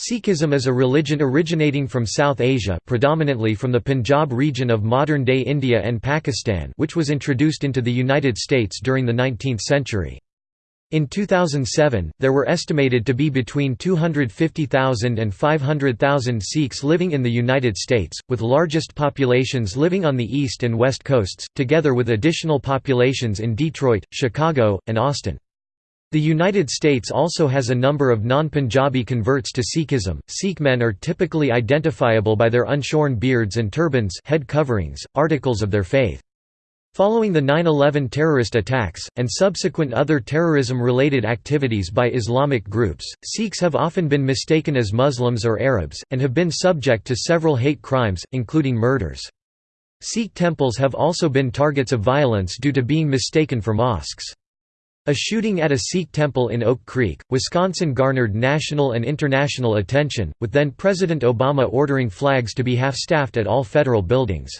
Sikhism is a religion originating from South Asia predominantly from the Punjab region of modern-day India and Pakistan which was introduced into the United States during the 19th century. In 2007, there were estimated to be between 250,000 and 500,000 Sikhs living in the United States, with largest populations living on the east and west coasts, together with additional populations in Detroit, Chicago, and Austin. The United States also has a number of non-Punjabi converts to Sikhism. Sikh men are typically identifiable by their unshorn beards and turbans head coverings, articles of their faith. Following the 9-11 terrorist attacks, and subsequent other terrorism-related activities by Islamic groups, Sikhs have often been mistaken as Muslims or Arabs, and have been subject to several hate crimes, including murders. Sikh temples have also been targets of violence due to being mistaken for mosques. A shooting at a Sikh temple in Oak Creek, Wisconsin garnered national and international attention, with then-President Obama ordering flags to be half-staffed at all federal buildings.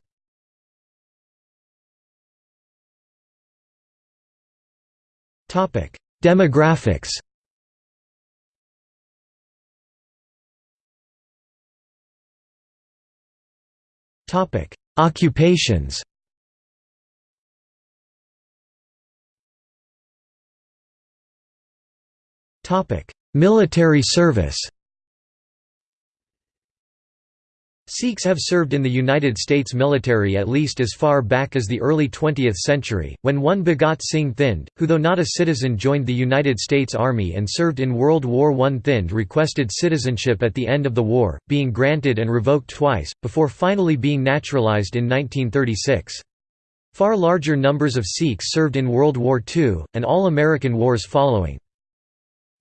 Demographics Occupations Military service Sikhs have served in the United States military at least as far back as the early 20th century, when one Bhagat Singh Thind, who though not a citizen joined the United States Army and served in World War I. Thind requested citizenship at the end of the war, being granted and revoked twice, before finally being naturalized in 1936. Far larger numbers of Sikhs served in World War II, and all American wars following.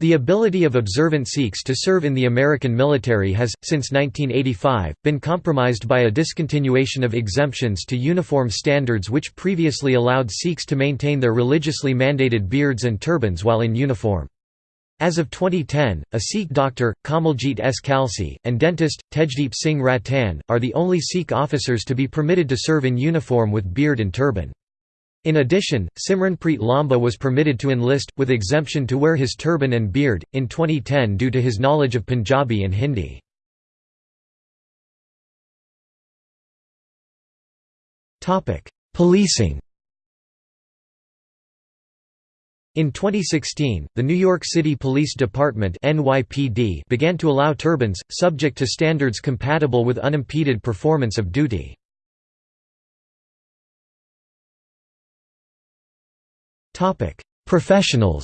The ability of observant Sikhs to serve in the American military has, since 1985, been compromised by a discontinuation of exemptions to uniform standards which previously allowed Sikhs to maintain their religiously mandated beards and turbans while in uniform. As of 2010, a Sikh doctor, Kamaljit S. Kalsi, and dentist, Tejdeep Singh Rattan, are the only Sikh officers to be permitted to serve in uniform with beard and turban. In addition, Simranpreet Lamba was permitted to enlist, with exemption to wear his turban and beard, in 2010 due to his knowledge of Punjabi and Hindi. Policing In 2016, the New York City Police Department NYPD began to allow turbans, subject to standards compatible with unimpeded performance of duty. Professionals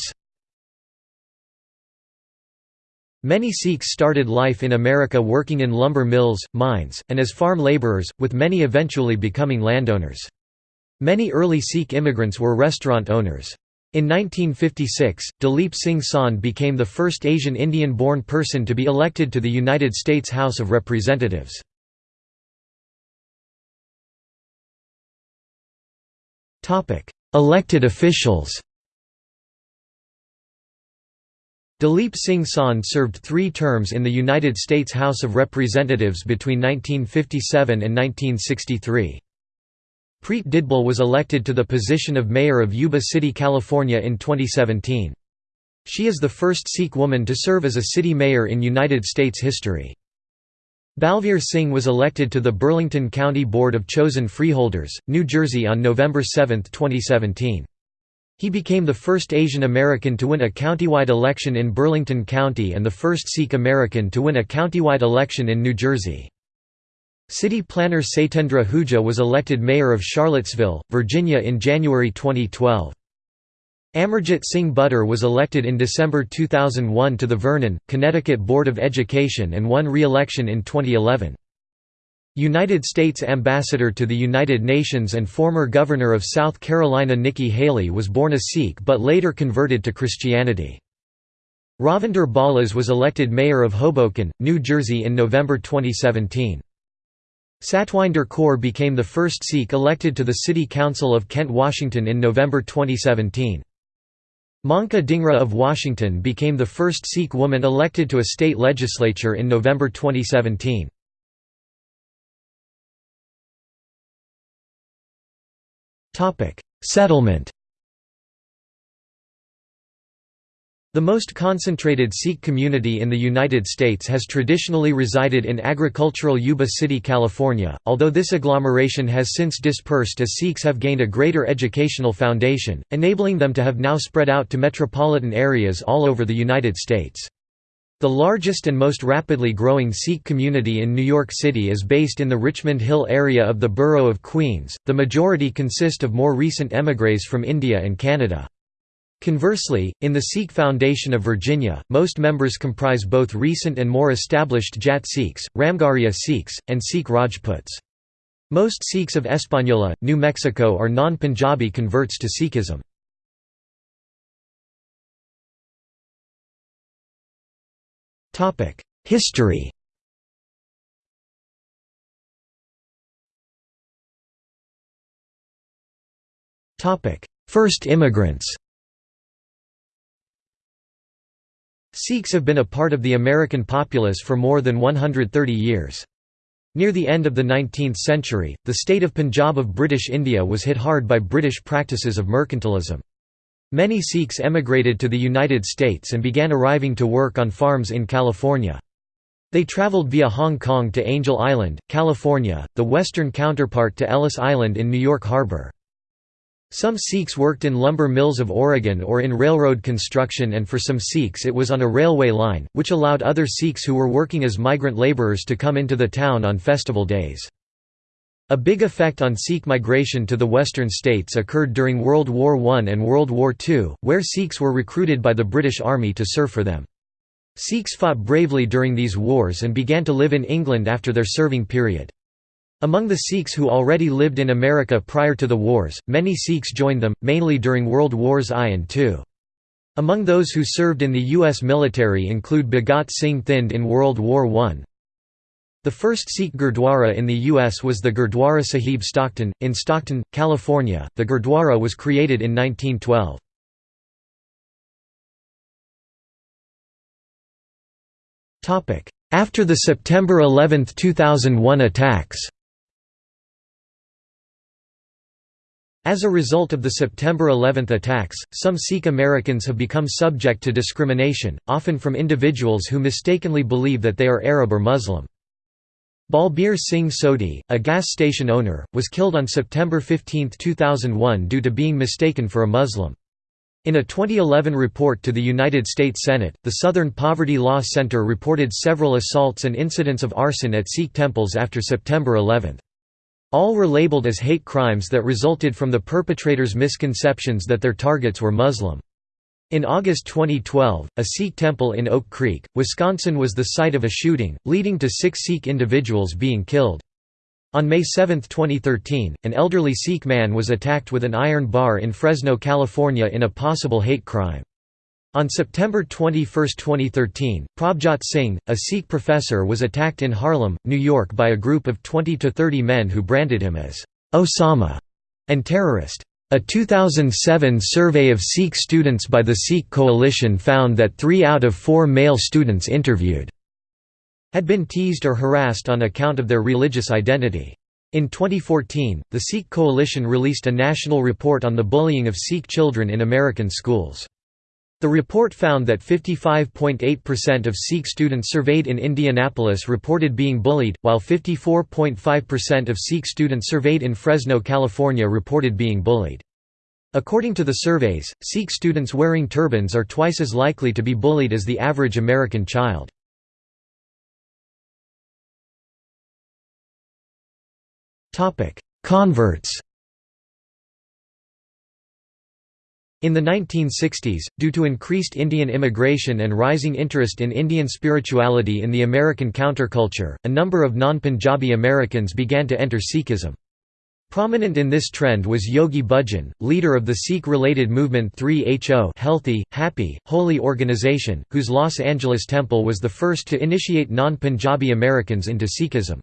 Many Sikhs started life in America working in lumber mills, mines, and as farm laborers, with many eventually becoming landowners. Many early Sikh immigrants were restaurant owners. In 1956, Dalip Singh Sand became the first Asian Indian-born person to be elected to the United States House of Representatives. Elected officials Dalip Singh Sand served three terms in the United States House of Representatives between 1957 and 1963. Preet Didbal was elected to the position of mayor of Yuba City, California in 2017. She is the first Sikh woman to serve as a city mayor in United States history. Balveer Singh was elected to the Burlington County Board of Chosen Freeholders, New Jersey on November 7, 2017. He became the first Asian American to win a countywide election in Burlington County and the first Sikh American to win a countywide election in New Jersey. City planner Satyendra Huja was elected mayor of Charlottesville, Virginia in January 2012. Amarjit Singh Buttar was elected in December 2001 to the Vernon, Connecticut Board of Education and won re-election in 2011. United States Ambassador to the United Nations and former Governor of South Carolina Nikki Haley was born a Sikh but later converted to Christianity. Ravinder Bhalla was elected mayor of Hoboken, New Jersey in November 2017. Satwinder Kaur became the first Sikh elected to the City Council of Kent, Washington in November 2017. Manka Dhingra of Washington became the first Sikh woman elected to a state legislature in November 2017. Settlement The most concentrated Sikh community in the United States has traditionally resided in agricultural Yuba City, California, although this agglomeration has since dispersed as Sikhs have gained a greater educational foundation, enabling them to have now spread out to metropolitan areas all over the United States. The largest and most rapidly growing Sikh community in New York City is based in the Richmond Hill area of the borough of Queens. The majority consist of more recent émigrés from India and Canada. Conversely, in the Sikh Foundation of Virginia, most members comprise both recent and more established Jat Sikhs, Ramgarhia Sikhs, and Sikh Rajputs. Most Sikhs of Española, New Mexico are non-Punjabi converts to Sikhism. History First immigrants Sikhs have been a part of the American populace for more than 130 years. Near the end of the 19th century, the state of Punjab of British India was hit hard by British practices of mercantilism. Many Sikhs emigrated to the United States and began arriving to work on farms in California. They traveled via Hong Kong to Angel Island, California, the western counterpart to Ellis Island in New York Harbor. Some Sikhs worked in lumber mills of Oregon or in railroad construction and for some Sikhs it was on a railway line, which allowed other Sikhs who were working as migrant laborers to come into the town on festival days. A big effect on Sikh migration to the western states occurred during World War I and World War II, where Sikhs were recruited by the British Army to serve for them. Sikhs fought bravely during these wars and began to live in England after their serving period. Among the Sikhs who already lived in America prior to the wars, many Sikhs joined them, mainly during World Wars I and II. Among those who served in the U.S. military include Bhagat Singh Thind in World War I. The first Sikh Gurdwara in the U.S. was the Gurdwara Sahib Stockton, in Stockton, California. The Gurdwara was created in 1912. After the September 11, 2001 attacks As a result of the September 11 attacks, some Sikh Americans have become subject to discrimination, often from individuals who mistakenly believe that they are Arab or Muslim. Balbir Singh Sodhi, a gas station owner, was killed on September 15, 2001 due to being mistaken for a Muslim. In a 2011 report to the United States Senate, the Southern Poverty Law Center reported several assaults and incidents of arson at Sikh temples after September 11. All were labeled as hate crimes that resulted from the perpetrators' misconceptions that their targets were Muslim. In August 2012, a Sikh temple in Oak Creek, Wisconsin was the site of a shooting, leading to six Sikh individuals being killed. On May 7, 2013, an elderly Sikh man was attacked with an iron bar in Fresno, California in a possible hate crime. On September 21, 2013, Prabhjot Singh, a Sikh professor was attacked in Harlem, New York by a group of 20 to 30 men who branded him as Osama and terrorist. A 2007 survey of Sikh students by the Sikh Coalition found that three out of four male students interviewed had been teased or harassed on account of their religious identity. In 2014, the Sikh Coalition released a national report on the bullying of Sikh children in American schools. The report found that 55.8% of Sikh students surveyed in Indianapolis reported being bullied, while 54.5% of Sikh students surveyed in Fresno, California reported being bullied. According to the surveys, Sikh students wearing turbans are twice as likely to be bullied as the average American child. Converts In the 1960s, due to increased Indian immigration and rising interest in Indian spirituality in the American counterculture, a number of non-Punjabi Americans began to enter Sikhism. Prominent in this trend was Yogi Bhajan, leader of the Sikh-related movement 3HO Healthy, Happy, Holy organization, whose Los Angeles temple was the first to initiate non-Punjabi Americans into Sikhism.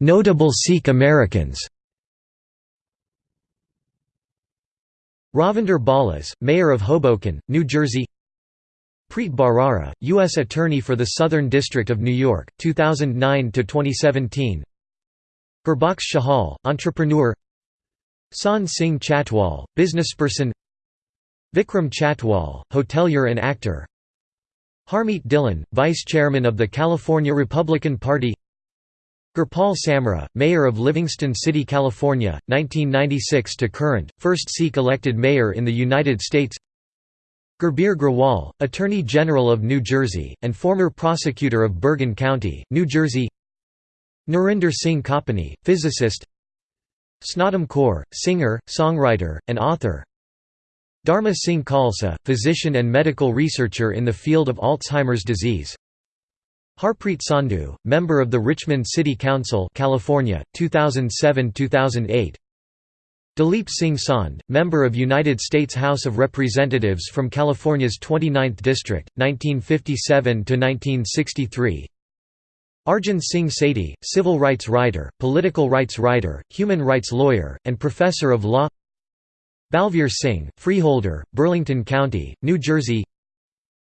Notable Sikh Americans. Ravinder Bhalla, Mayor of Hoboken, New Jersey. Preet Bharara, U.S. Attorney for the Southern District of New York, 2009–2017 Gurbakhsh Chahal, entrepreneur. Sant Singh Chatwal, businessperson. Vikram Chatwal, hotelier and actor. Harmeet Dhillon, vice chairman of the California Republican Party Gurpal Samra, mayor of Livingston City, California, 1996 to current, first Sikh elected mayor in the United States. Gurbir Grewal, Attorney General of New Jersey, and former prosecutor of Bergen County, New Jersey. Narinder Singh Kapani, physicist. Snatam Kaur, singer, songwriter, and author. Dharma Singh Khalsa, physician and medical researcher in the field of Alzheimer's disease Harpreet Sandhu, member of the Richmond City Council California, 2007–2008 Dalip Singh Sand, member of United States House of Representatives from California's 29th District, 1957–1963 Arjun Singh Sethi, civil rights writer, political rights writer, human rights lawyer, and professor of law Balveer Singh, freeholder, Burlington County, New Jersey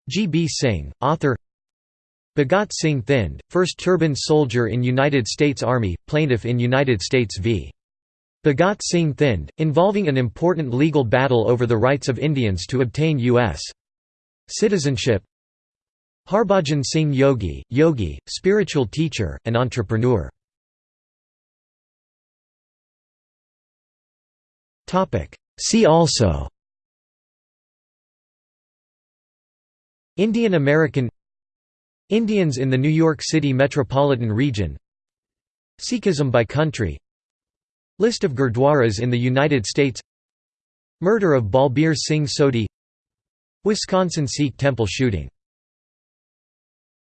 G. B. Singh, author Bhagat Singh Thind, first turban soldier in United States Army, plaintiff in United States v. Bhagat Singh Thind, involving an important legal battle over the rights of Indians to obtain U.S. citizenship Harbhajan Singh Yogi, yogi, spiritual teacher, and entrepreneur See also Indian American Indians in the New York City metropolitan region. Sikhism by country. List of gurdwaras in the United States. Murder of Balbir Singh Sodhi. Wisconsin Sikh temple shooting